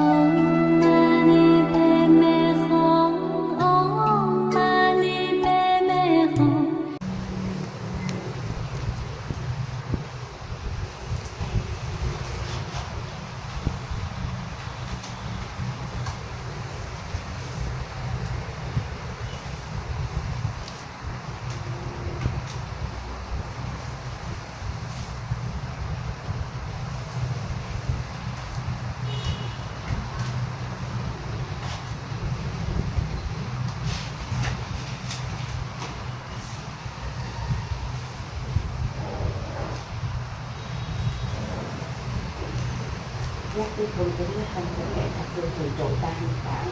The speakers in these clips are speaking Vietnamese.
Oh. Cái phương kính với thân của nghệ thật phương thường trụ ta hiện tại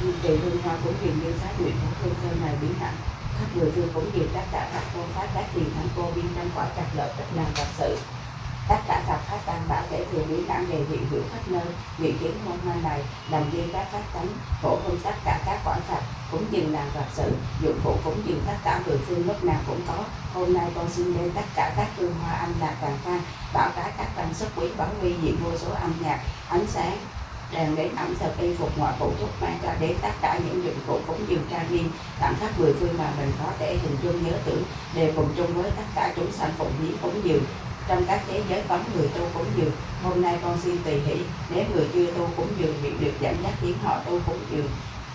nhưng trì hương hoa cũng dường như sát nguyện của thương sơn này biến hạnh khắp người phương cũng dường các cả các tôn pháp các tiền thánh cô biên trong quả trạch lợi tất làm vật sự tất cả các pháp tăng bảo thể thường biến đẳng đề hiện hữu khắp nơi nguyện kiến môn hoa này, làm duyên các pháp tánh, phổ hơn tất cả các quả phật cũng dừng làm Phật sự, dụng cụ cũng dừng tất cả người phương lúc nào cũng có. Hôm nay con xin lên tất cả các hương hoa âm lạc vàng phan bảo cả các văn xuất quý bảo huy diện vô số âm nhạc, ánh sáng, đèn đến ẩm thực y phục ngoại phụ thuốc mang cho đến tất cả những dụng cụ cúng dường trang nghiêm, tặng khắp mười phương mà mình có thể hình dung nhớ tưởng đều cùng chung với tất cả chúng sanh phụng hiến cúng dường trong các thế giới cấm người tu cúng dường, hôm nay con xin tùy hỷ, nếu người chưa tu cúng dường bị được dẫn dắt khiến họ tu cúng dường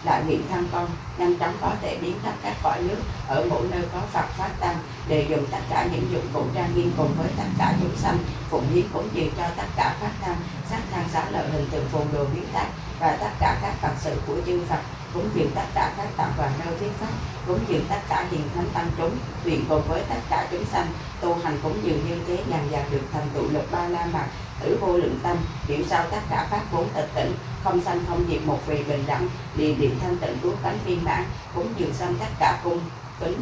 đại nguyện thăng con, nhanh chóng có thể biến khắp các cõi nước ở mỗi nơi có Phật phát tăng để dùng tất cả những dụng cụ trang nghiêm cùng với tất cả chúng sanh, phụng hiến cúng dường cho tất cả phát tăng sắc thang xá lợi hình tượng phồn đồ biến tác và tất cả các phật sự của chư Phật cúng dường tất cả các tạo và nơi thuyết pháp cúng dường tất cả hiền thánh tăng chúng nguyện cùng với tất cả chúng sanh, tu hành cúng dường như thế dần dần được thành tựu lực ba la mật tử vô lượng tâm, hiểu sao tất cả pháp vốn tịch tỉnh, không sanh không diệt một vị bình đẳng liền điện thanh tịnh cứu cánh viên mãn cúng dường xong tất cả cung kính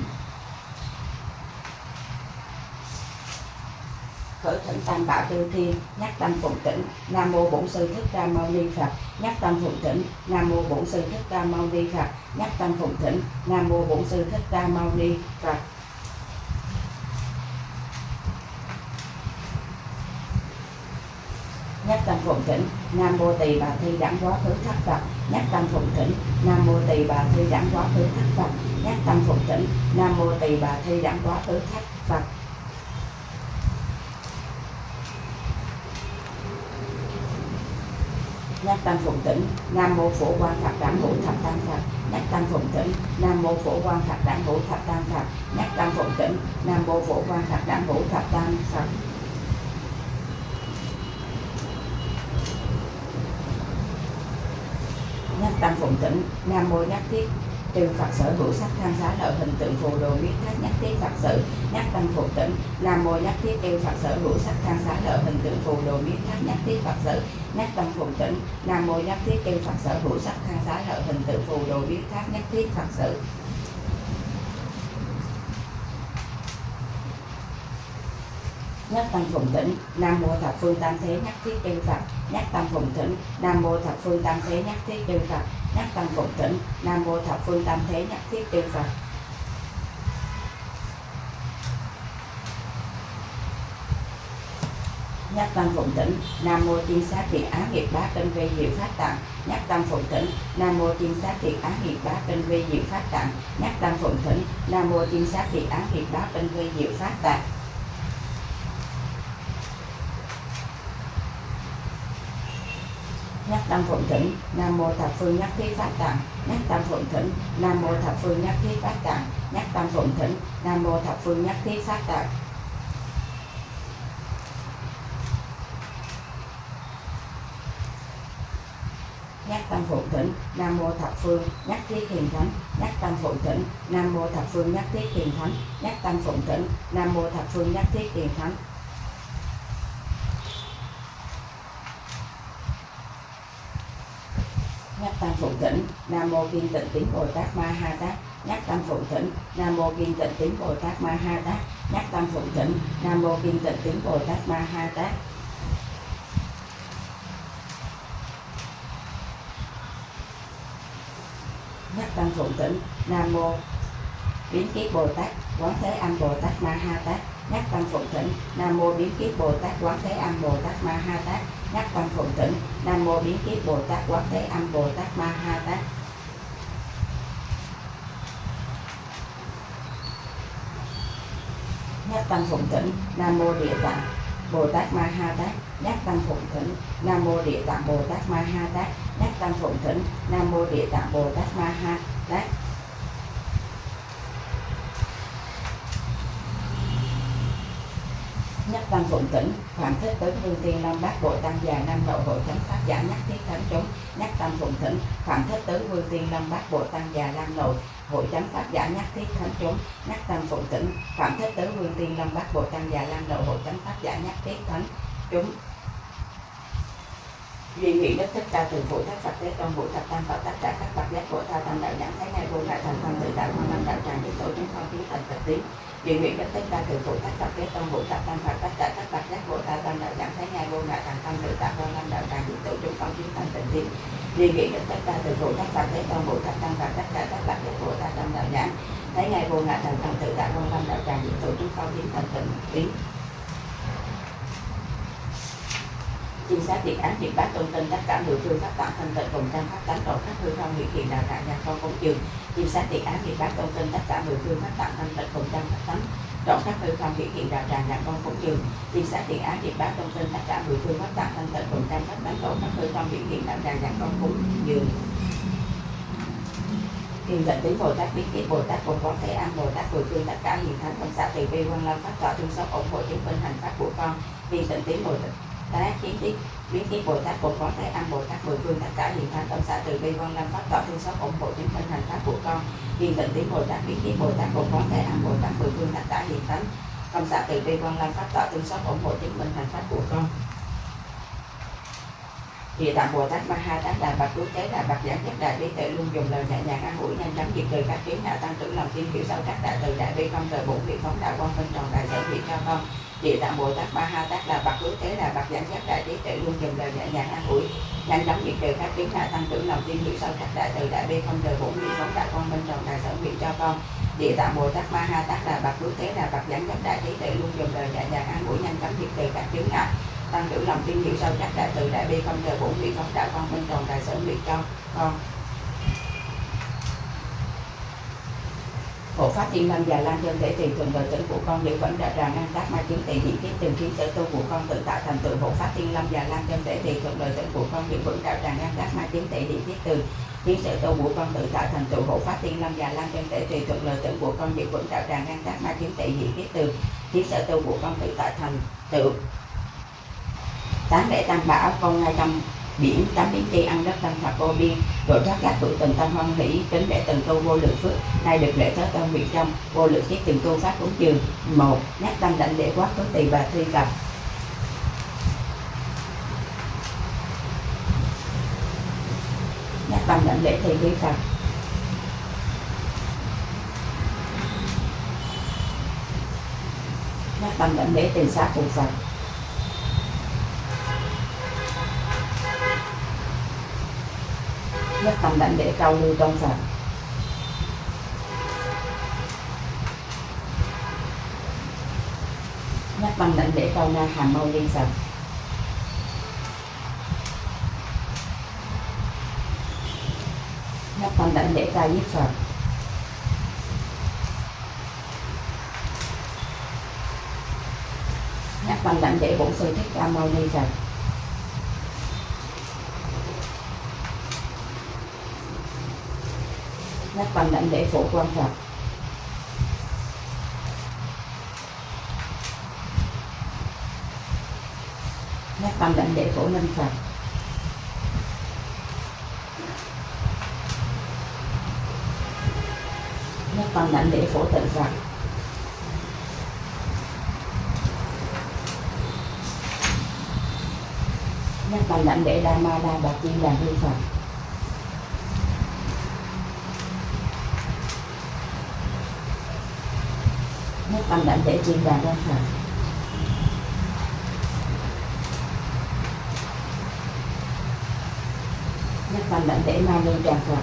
khởi thỉnh tam bảo tiêu thiên, nhắc tâm phụng tỉnh, nam mô bổn sư thích ca mâu ni phật. Nhắc tâm phụng tỉnh, nam mô bổn sư thích ca mâu ni phật. Nhắc tâm phụng tỉnh, nam mô bổn sư thích ca mâu ni phật. Nhắc tâm phụng thỉnh nam mô tỳ bà thi đẳng quá khứ thất phật. Nhắc tâm phụng thỉnh nam mô tỳ bà thi đẳng quá khứ thất phật. Nhắc tâm phụng thỉnh nam mô tỳ bà thi đẳng quá khứ thất phật. Nhắc tâm phụng tỉnh, nam mô phổ quan phật đẳng hữu thập tam phật nhắc tâm phụng tỉnh, nam mô phổ quan phật đẳng hữu thập tam phật nhắc tâm phụng tỉnh, nam mô phổ quan phật đẳng hữu thập tam phật nhắc tâm phụng tỉnh, nam mô nhắc thiết. Trừ phật sở hữu sắc tham giá lợi hình tượng phù đồ biết thác nhắc thiết phật sự nhắc tâm phụng tỉnh, nam mô nhắc thiết. Trừ phật sở hữu sắc tham giá lợi hình tượng phù đồ biết thác nhắc thiết phật sự nhắc tâm phụng tỉnh, nam mô nhất thiết kêu phật sở hữu sắc thang giá lợi hình tự phù đồ biết thác nhất thiết phật sự. Nhất tâm phụng tỉnh, nam mô thập phương tam thế nhất thiết chư phật. Nhất tâm phụng tỉnh, nam mô thập phương tam thế nhất thiết chư phật. Nhất tâm phụng tỉnh, nam mô thập phương tam thế nhất thiết chư phật. Nhất tâm phụng tỉnh nam mô tiên sát thiện á nghiệp bá kinh vi diệu phát tạng. Nhất tâm phụng tỉnh nam mô tiên sát thiện á nghiệp bá kinh vi diệu phát tạng. Nhất tâm phụng tỉnh nam mô tiên sát thiện á nghiệp bá kinh vi diệu phát tạng. Nhất tâm phụng thỉnh, nam mô thập phương nhất thiết phát tạng. Nhất tâm phụng thỉnh, nam mô thập phương nhất thiết phát tạng. Nhất tâm phụng thỉnh, nam mô thập phương nhất thiết phát tạng. Nhắc tâm phụng thỉnh, nam mô thập phương. Nhắc thiết hiền thánh, nhắc tâm phụng thỉnh, nam mô thập phương. Nhắc thiết hiền thánh, nhắc tâm phụng thỉnh, nam mô thập phương. Nhắc thiết hiền thánh. Nhắc tâm phụng thỉnh, nam mô kiên tịnh tín bồ tát ma ha tát nhắc tâm phụng thỉnh, nam mô kiên tịnh tín bồ tát ma ha tát nhắc tâm phụng thỉnh, nam mô kiên tịnh tín bồ tát ma ha tát thuận phụng thỉnh nam mô. Biến kiết bồ tát quán thế âm bồ tát ma ha tát, nhắc tâm phụng thỉnh nam mô biến kiếp bồ tát quán thế âm bồ tát ma ha tát, nhắc tâm phụng thỉnh nam mô biến kiếp bồ tát quán thế âm bồ tát ma ha tát. Nhắc tâm phụng thỉnh nam mô địa tạng bồ tát ma ha tát, nhắc tâm phụng thỉnh nam mô địa tạng bồ tát ma ha tát, nhắc tâm phụng thỉnh nam mô địa tạng bồ tát ma ha đấy. Nhắc tâm phụng tỉnh phạm thích tấn vương tiên long bát bộ tăng già, nam độ hội thánh pháp, giả nhắc thiết thánh chúng nhắc tâm phụng thỉnh phạm thích tứ vương tiên long bát bộ tăng già năm nội hội chánh pháp, giả nhắc thiết thánh chúng nhắc tâm phụng thỉnh phạm thích tứ vương tiên long bát bộ tăng già năm nội hội chánh pháp, giả nhắc thiết thánh chúng duy nguyện đức thích ca từ phụ thất phật thế tôn bụi thập tam phật tất cả các phật giác của ta tam đạo nhãn thấy ngay vô ngại thành thân tự tại quan âm đạo tràng những tổ chúng không khí thành thật tiến duy nguyện đức thích ca từ phụ thất phật thế tôn bụi thập tam phật tất cả các phật giác của ta tam đạo nhãn thấy ngay vô ngại thành thân tự tại quan âm đạo tràng những tổ chúng không khí thành thật tiến duy nguyện đức thích ca từ phụ thất phật thế tôn bụi thập tam phật tất cả các phật giác của ta tam đạo nhãn thấy ngay vô ngại thành thân tự tại quan âm đạo tràng những tổ chúng không khí thành thật tiến chim sát tiệt án tiệt bát tôn tin tất cả mười phương pháp tạng thanh tịnh cùng trăm pháp tánh độ các hư không hiện hiện đạo tạng nhà con cúng dường chim sát tiệt án tiệt bát tôn tin tất cả mười phương pháp tạng thanh tịnh cùng trăm pháp tánh độ các hư không hiện hiện đạo tràng nhà con cúng dường chim sát tiền án tiền bát tôn tin tất cả mười phương pháp tạng thanh tịnh cùng trăm pháp tánh độ các hư không hiện hiện đạo tràng nhà con cúng dường tiền định tứ Bồ Tát biết kiếp Bồ Tát cùng có thể an, Bồ Tát mười phương, tất cả hiện thánh, công xạ từ bi quan lâm phát tọa thương xót ủng hộ chứng minh hành pháp của con. Vì tịnh tiến Bồ Tát tá kiến đi biến kiến bồ tát bồ có thái âm bồ tát mười phương tất cả hiện thành tâm xã từ bi quan lâm pháp tạo thương xót ủng hộ chứng minh hành pháp của con. Hiện tịnh tiếng bồ tát biến kiến bồ tát bồ có thái âm bồ tát mười phương tất cả hiện thánh tâm xã từ bi quan lâm pháp tạo thương xót ủng hộ chứng minh hành pháp của con. Thì tạm Bồ Tát Ma Ha Tát Đà Bạch Cứu Tế Đà Bạch Giảng Nhất Đại Bi tệ luôn dùng lời nhẹ nhàng an ủi, nhanh chóng diệt trừ các kiến hạ tăng trưởng lòng tin, hiểu sâu các đại từ đại bi, không rời bổn vị phóng đạo quan phân tròn đại sở vị cho con địa tạng bồ tát ba ha tát là bậc hữu thế là bậc giảng giác đại trí tuệ luôn dùng lời nhẹ nhàng an ủi, nhanh chóng diệt trừ các kiến hạ tăng trưởng lòng tin hiểu sâu sắc đại từ đại bi không đời bổn vị phóng đại con bên tròn đại sở nguyện cho con. Địa tạng bồ tát ma ha tát là bậc hữu thế là bậc giảng giác đại trí tuệ luôn dùng lời nhẹ nhàng an ủi, nhanh chóng diệt trừ các kiến hạ tăng trưởng lòng tin hiểu sâu sắc đại từ đại bi không đời bổn vị phóng đại con bên tròn đại sở nguyện cho con. Hộ pháp thiên lâm và lan dân thể tiền thuận đời tử của con đều vẫn đã tràn an tác ma chứng tỳ hiện kiếp tìm kiếm sở tu của con tự tạo thành tựu hộ pháp thiên lâm và lan dân thể tiền thuận đời tử của con đều vẫn đạo tràn an tác ma chứng tỳ hiện kiếp từ kiếm sở tu của con tự tạo thành tựu hộ pháp thiên lâm và lan dân thể tùy thuận đời tử của con đều vẫn đạo tràn an tác ma chứng tỳ hiện kiếp từ kiếm sở tu của con tự tạo thành tựu tán để tam bảo, con ngay trong biển tám biến chi ăn đất tâm thập vô biên, rồi thoát các tuổi tình tâm hoan hỷ, tính để từng tu vô lượng phước. Nay được lễ tới tâm nguyện trong, vô lượng kiếp từng tu pháp cúng dường. Một, nhắc tâm đảnh để quát có tỳ bà thi cập nhắc tâm đảnh lễ thi vi phật. Nhắc tâm đảnh lễ tiền sát phụ phật. Nhất tâm đảnh để cao lưu trong sạch. Nhất tâm đảnh để cao na hàm mau liên sạch. Nhất tâm đảnh để ca diếp Phật nhất tâm đảnh để bổn sư thích ca mâu ni sạch. Các bạn đảnh để phổ quan Phật các bạn đảnh để phổ linh Phật các bạn đảnh để phổ tận Phật các bạn đảnh để đa ma đa bạc tiên đàn hương Phật nhất tâm đảnh để chuyên đàn quan Phật nhất tâm đảnh để ma lưu tràng Phật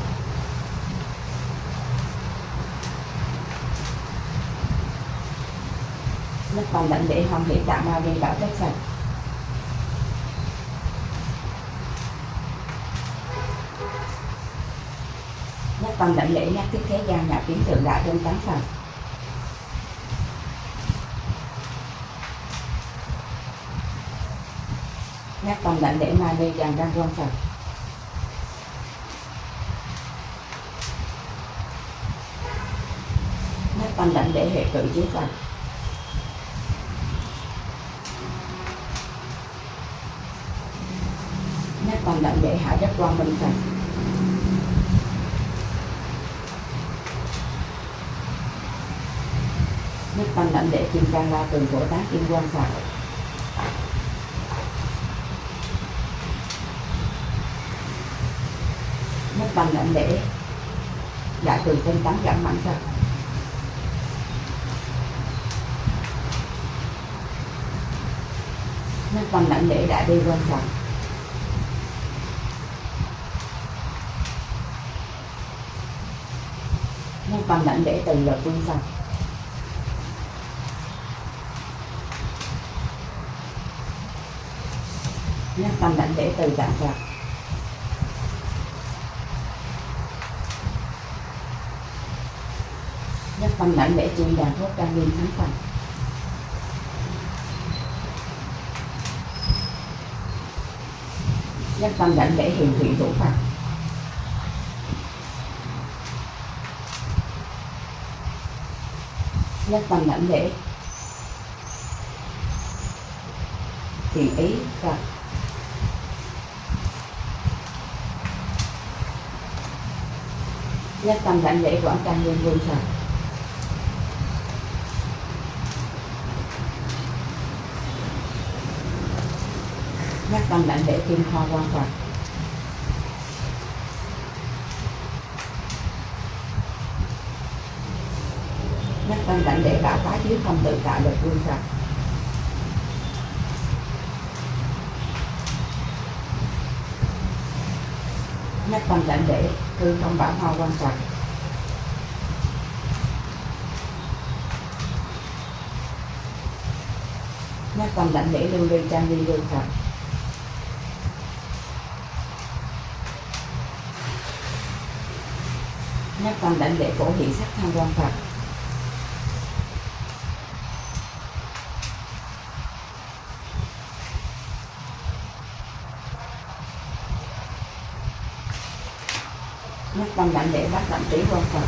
nhất tâm đảnh lễ hồng hiện đạo ma vi bảo trách phật nhất tâm đảnh lễ nhắc thiết thế gian nhà kiến thượng đại trên tán phật nét tâm đảnh để ma ni tràng đang quan trọng, nét tâm đảnh để hệ cử chiếu phật nét tâm đảnh để hạ đất quan minh phật nét tâm đảnh để kim cang la tường cổ tác kim quan phật tam lệnh để lễ. Dạ, đại từ tinh tấn giảm mạnh ra nên bằng lệnh lễ đại bi quan trọng nên bằng lệnh lễ từ lực quan trọng nên bằng lệnh lễ từ dạng phật nhất tâm lãnh để chuyên đàn thuốc trang nghiêm thánh phần nhất tâm lãnh để hiền thủy thủ phật. Nhất tâm lãnh để thiện ý phật nhất tâm đảnh lễ quảng trang nghiêm vương phật nhất tâm đảnh để kim hoa quan phật nhất tâm đảnh để bảo phá chứ không tự tại được vương phật nhất tâm đảnh để cư không bảo hoa quan phật nhất tâm đảnh để lưu ly trang liên lưu phật các con đảnh lễ phổ hiện sắc tham quan phật. Các con đảnh lễ bát đảnh trí quan phật.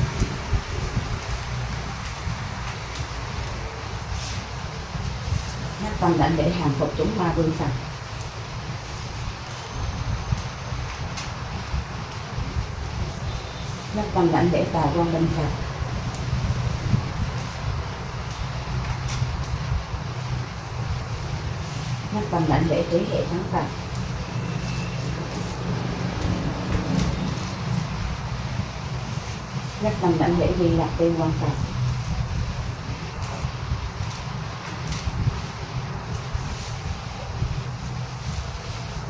Các con đảnh lễ hàng phục chúng ma vương phật. Các con đảnh lễ tà quan bên phật. Các con đảnh lễ trí hệ thắng phật. Các con đảnh lễ di lạc tiên quan phật.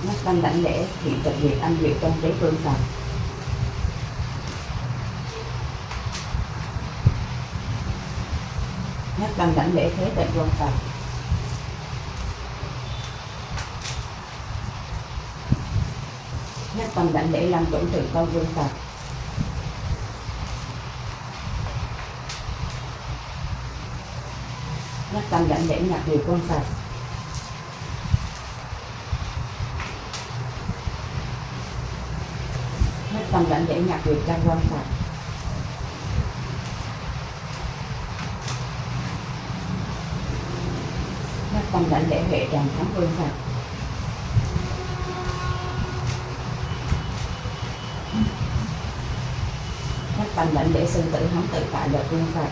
Các con đảnh lễ thị tập diệt anh diệu trong trí phương phật. Nhất tâm đảnh lễ thế tại vương phật nhất tâm đảnh lễ làm tổn trừ con vương phật nhất tâm đảnh lễ nhạc điều con phật nhất tâm đảnh lễ nhạc điều trang quân phật nhất lãnh đảnh lễ huệ tràng thắng vương phật nhất tâm lãnh lễ sư tử hóng tự tại được vương phật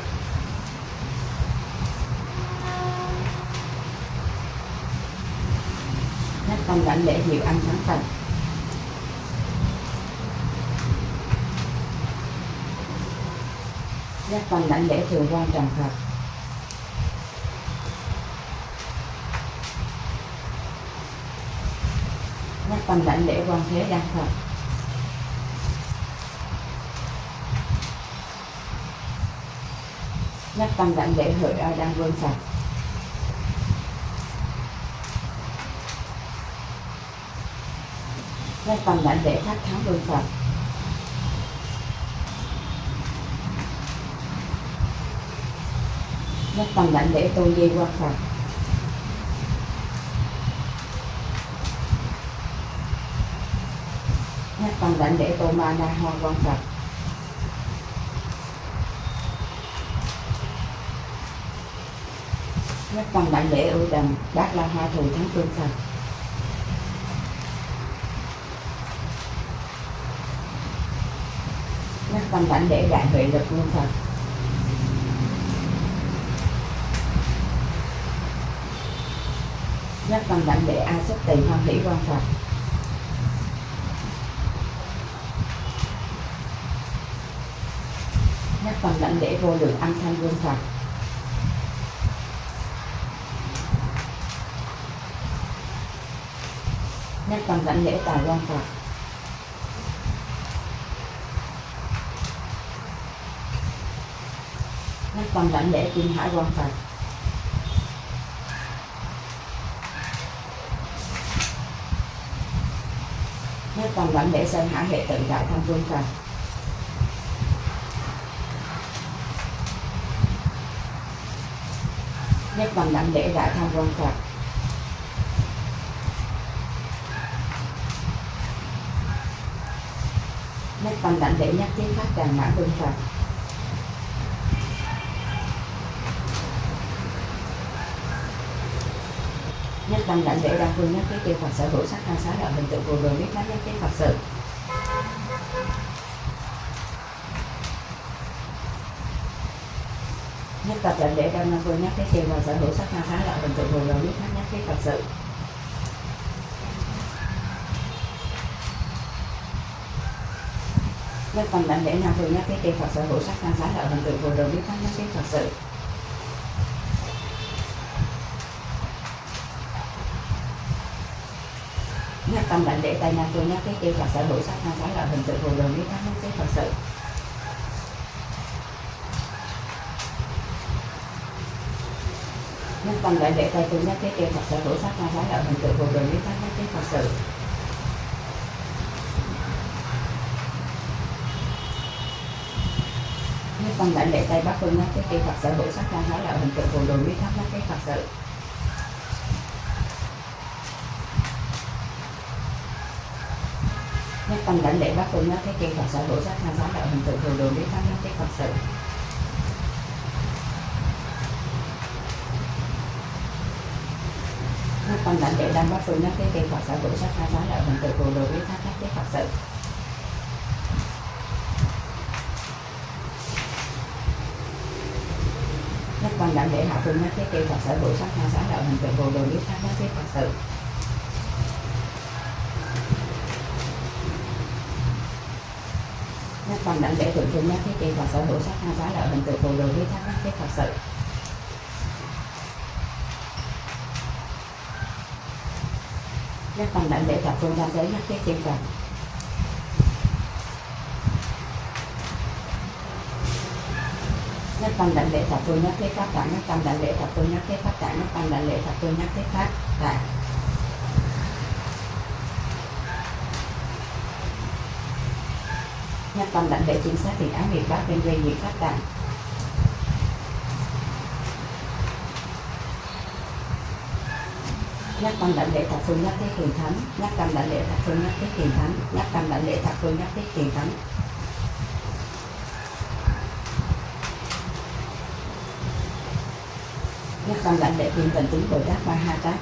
nhất tâm lãnh lễ hiệu anh thắng phật nhất tâm lãnh lễ thường quan trần phật tâm cảnh để quan thế đang thật nhắc tâm cảnh để hợi ở đang vương sạch. Nhắc tâm cảnh để phát thắng vương phật nhắc tâm cảnh để tôn di qua phật. Con tâm để lễ ma na hoa con phật. Các con đảnh lễ ưu đầm bác la hoa thù thắng phương phật. Các con đảnh lễ đại huệ lực nguyên phật. Nhất tâm đảnh lễ a xuất tỳ hoan hỷ quan phật. Phần tâm đảnh lễ vô lượng âm thanh vương phật nhất tâm đảnh lễ tài quan phật nhất tâm đảnh lễ kim hải quan phật nhất tâm đảnh lễ sơn hải hệ tự đại thanh vương phật nhất tâm đảnh lễ đại tham quan phật. Nhất tâm đảnh lễ nhất thiết pháp tràng mã vương phật. Nhất tâm đảnh lễ đa phương nhất thiết tiêu phật sở hữu sắc tha xá lợi hình tượng vô đường biết pháp nhất thiết phật sự nhất tập lệnh để đăng năng vui nhắc cái thiền và sở hữu sắc na thái đạo bình tự vừa rồi biết thắng nhắc cái thật sự. Nhất phần lệnh để năng tôi nhắc cái thiền và sở hữu sắc na thái đạo bình tự vừa rồi biết thắng nhắc cái thật sự. Nhắc tâm lệnh để tay năng tôi nhắc cái thiền và sở hữu sắc na thái đạo bình tự vừa rồi biết thắng nhắc cái thật sự. Nhất tâm đại lễ tay chân nhất thiết kia phật sở hữu sắc tha xá lợi hình tượng vô đường biết pháp nhất thiết phật sự nhất tâm đại lễ tay bắc phương nhất thiết kia phật sở hữu sắc tha xá lợi hình tượng vô đường biết pháp nhất thiết phật sự nhất tâm lãnh lễ bác phương nhất thiết kia phật sở hữu sắc tha xá lợi hình tượng vô đường biết pháp nhất thiết phật sự con tâm để đang đăng phương nó cái cây phật sở hữu sắc tha xá lợi hình tượng vô đồ với pháp nhất cái phật sự. Nhất con đảnh để hạ phương nó cái cây phật sở hữu sắc tha xá lợi hình tượng vô đồ với pháp nhất cái phật sự. Nhất con đảnh để thượng phương nó cái cây phật sở hữu sắc tha xá lợi hình tượng vô đồ với pháp nhất cái phật sự. Nhất tâm bạn lễ thập phương tam giới nhất cái tiên rằng nhất tâm đảnh lễ thập phương nhất thiết pháp tạng nhất tâm đảnh lễ thập phương nhất thiết pháp tạng nhất tâm đảnh lễ thập phương nhất thiết pháp tạng nhất tâm đảnh lễ chính xác thì án nghiệp pháp bên gây nghiệp pháp tạng nhất tâm đảnh lễ thập phương nhất thiết hiền thánh. Nhất tâm đảnh lễ thập phương nhất thiết hiền thánh. Nhất tâm đảnh lễ thập phương nhất thiết hiền thánh. Nhất tâm đảnh lễ thiên tình tướng bồ tát ba ha tát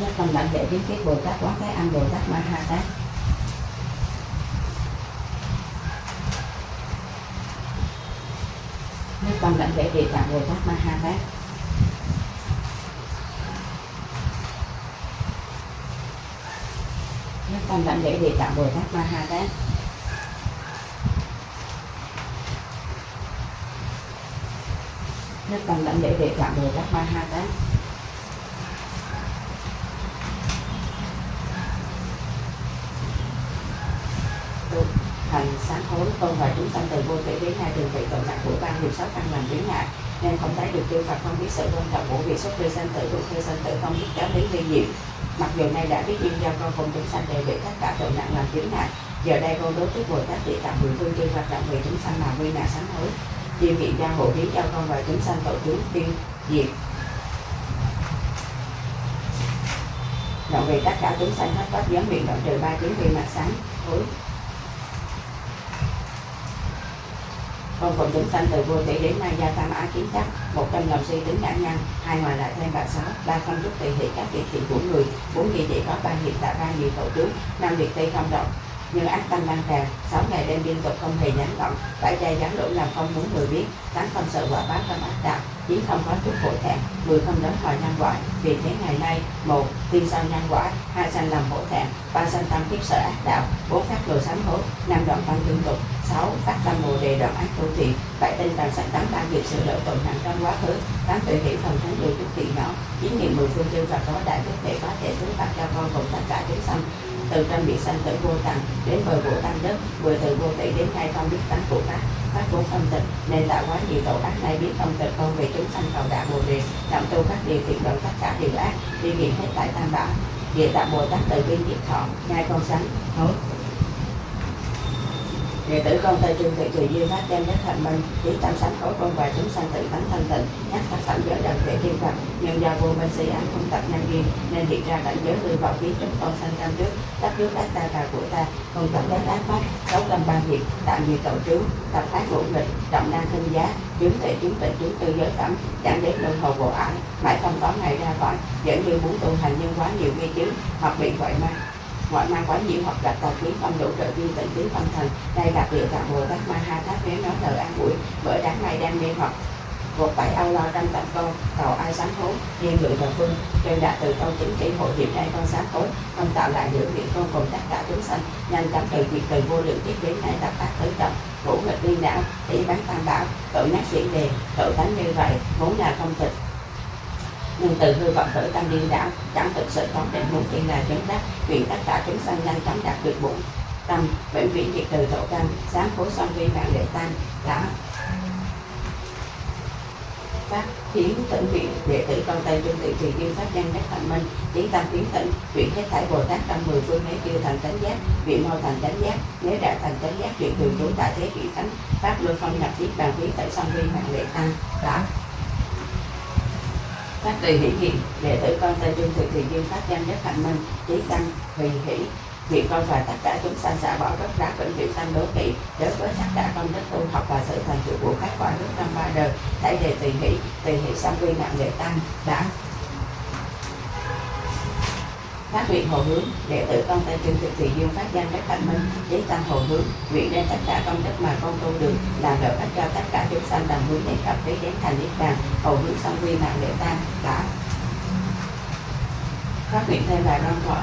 nhất tâm đảnh lễ biến kiết bồ tát quán thế âm bồ tát ma ha tát nhất tâm đảnh lễ địa tạng bồ tát ma ha tát nhất tâm đảnh lễ địa tạng bồ tát ma ha tát nhất tâm đảnh lễ địa tạng bồ tát ma ha tát Được thành sáng hối tôn và chúng sanh từ vô tỷ đến nay thường vị cộng nặng của ban nghiệp sáu căn làm biến ngại nên không thấy được tiêu Phật không biết sự quan trọng của việc xuất ly sanh tử thuộc ly sanh tử không biết giáo lý ly diệu mặc dù nay đã biết duyên giao con cùng chúng sanh đều bị tất cả tội nặng làm biến ngại giờ đây con đối trước bồ tát địa tạng mười phương chư Phật động vì chúng sanh mà quy nạn sám hối. Chuyên viện gia hộ biến cho con và chúng sanh tội chúng tiêu diệt. Động vì tất cả chúng sanh hết pháp giới miệng động trừ ba chứng viên mặt sáng hối. Con còn chúng sanh từ vô tỷ đến nay gia tam á kiến chắc. Một trăm lòng suy tính nhãn nhân hai ngoài lại thêm bà sáu ba không chút tùy thị các việc thiện của người, bốn gì chỉ có ba hiện tại ba nhiều tổ tướng, năm việc tây không động. Như ác tâm đang tràn, sáu ngày đêm liên tục không hề gián đoạn bảy chay gián đổ làm không muốn người biết tám không sợ quả báo không ác đạo chín không có chút hội thẹn mười không đến hỏi nhân quả. Vì thế ngày nay, một tiên sau nhân quả, hai sanh làm hổ thẹn, ba sanh tâm kiếp sợ ác đạo, bốn phát đồ sám hối, năm đoạn văn tương tục sáu phát tâm bồ đề đoạn ác tu thiện bảy tinh tần sạch tám ba nghiệp sự lỗi tội nặng trong quá khứ. Tám tuệ hiểu thần thánh điều chút thiện nhỏ chín nghiệm mười phương chư Phật có đại đức để có thể hướng phạt cho con cùng tất cả chúng sanh. Từ trong biển sanh tới vô tận đến bờ vô tăng đất vừa từ vô tỷ đến nay không biết tánh của các phát vô tâm tịch, nên tạo quá nhiều tội ác nay biết không tịch con về chúng sanh cầu đạo bồ đề. Động tu các điều thiện đoạn tất cả điều ác, đi nghiệm hết tại tam bảo. Địa tạng bồ tát từ biên diệt thọ, ngay con sánh hối người tử con tay trung thị thùy duyên phát đem nhất thành minh trí tam sánh khối con và chúng sanh tự tánh thanh tịnh, nhắc các phẩm giới đồng thể thiên phật. Nhưng do vô minh si án không tập nhân duyên, nên hiện ra cảnh giới hư vọng biến chúng con sanh tam trước Đắp trước đắc ta và của ta, không tập đến ác pháp sáu tâm ba nghiệp, tạm nhiều tội trướng tập ác ngũ nghịch trọng năng khinh giá, chứng tuệ chứng tịnh chứng tư giới phẩm, chẳng đến luân hồi bộ ải, mãi không có ngày ra khỏi dẫn như muốn tu hành nhưng quá nhiều nghi chứng hoặc bị gọi ma ngoại mang quá nhiều hoặc gặp tàu khí không đủ trợ duyên tịnh tiến tâm thần đây là địa tạng bồ tát ma ha tháp nếu nói lời an ủi, bởi đáng này đang mê hoặc một bảy âu lo trăm tận câu cầu ai sáng hối riêng người và phương đều đạt từ câu chính trị hội điểm đây con sáng hối, không tạo lại những việc con cùng tất cả chúng sanh, nhanh chóng từ việc từ vô lượng tiếp đến nay tập tác tới trọng ngũ nghịch liên não tỷ bán tam bảo, tự nhắc diễn đề, tự tánh như vậy, vốn là không tịch. Nhưng từ hư vọng khởi tâm điên đảo, chẳng thực sự có định muốn tiên là chứng đắc nguyện tất cả chúng sanh nhanh chóng đạt được bổn tâm. Bệnh viện diệt từ tổ căn sáng khối song vi mạng đệ tam đã phát khiến tỉnh viện đệ tử con tây trung tự trì kim pháp danh nhất thành minh chí tâm tiến tỉnh chuyển hết thảy bồ tát trong mười phương nếu chưa thành chánh giác, viện mau thành chánh giác nếu đã thành chánh giác chuyện thường trú tại thế vị thánh, pháp luân phong nhập thiết bàn khí tại song vi mạng đệ tăng đã phát tùy hỷ hiện, đệ tử con tây trung thực thì duyên pháp danh nhất hạnh minh trí tăng hỷ hỷ. Nguyện con và tất cả chúng sanh xả bỏ rất rã vĩnh viễn tâm đố kỵ, đối với tất cả công đức tu học và sự thành tựu của các quả nước trong ba đời. Đại đề tùy hỷ tùy hỷ xong quy mạng lệ tăng, đã phát nguyện hồi hướng để tử con tay chân thực thị dương phát danh các thành minh trí tâm hồi hướng, nguyện đem tất cả công đức mà con tu được, làm lợi ích cho tất cả chúng sanh đồng hướng đến cập trí đến thành niết bàn, hồi hướng xong quy mạng để tăng đã phát nguyện thêm là long thọ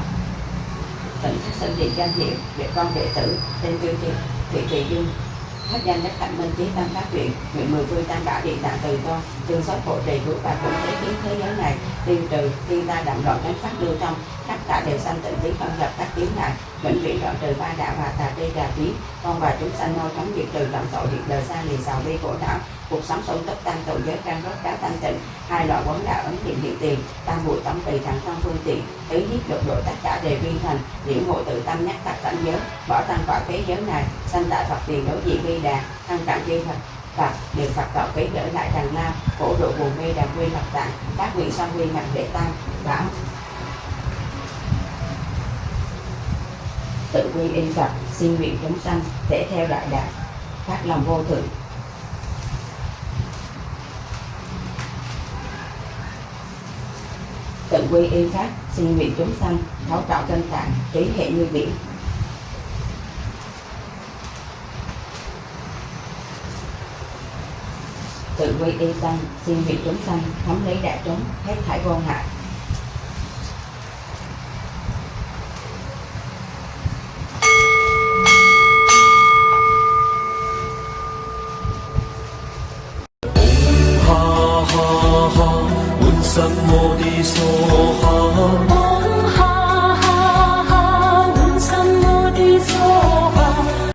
tỉnh phát sinh điện danh hiệu để con đệ tử, tên trương thị thị thị dương phát danh nhất thành minh trí tâm phát nguyện nguyện mười phương tam bảo điện tạng từ con tương xót hộ trì cứu và cũng thế kiến thế giới này tiêu trừ thiên ta động loạn đánh phát lưu trong tất cả đều sanh tịnh trí không gặp các tiếng ngại vĩnh viễn đoạn trừ ba đạo và tà tri trà trí con và chúng sanh mau chóng diệt trừ lòng tội diệt đời xa liền sầu bi khổ não cuộc sống sung túc tăng tội giới trang rốt cáo thanh tịnh. Hai loại quấn đạo ấn hiện hiện tiền, tam bụi tổng tỳ thằng tâm phương tiện. Tứ giết lục độ tất cả đều viên thành, liễu ngộ tự tâm nhắc tập cảnh giới, bỏ tăng quả thế giới này, sanh tại phật tiền đối diện vi đà, thăng cảm chư phật Phật được Phật tạo kế trở lại đằng nam khổ độ buồn mê đàm quy Phật tạng, các vị sanh quy mặt đệ tăng, bảo. Tự quy y Phật, xin nguyện chúng sanh để theo đại đạo, phát lòng vô thượng. Tự quy y pháp sinh nguyện chúng sanh thấu trọn chân tạng trí hệ như biển. Tự quy y tăng, xin nguyện chúng sanh thống lý đại chúng, hết thải vô ngại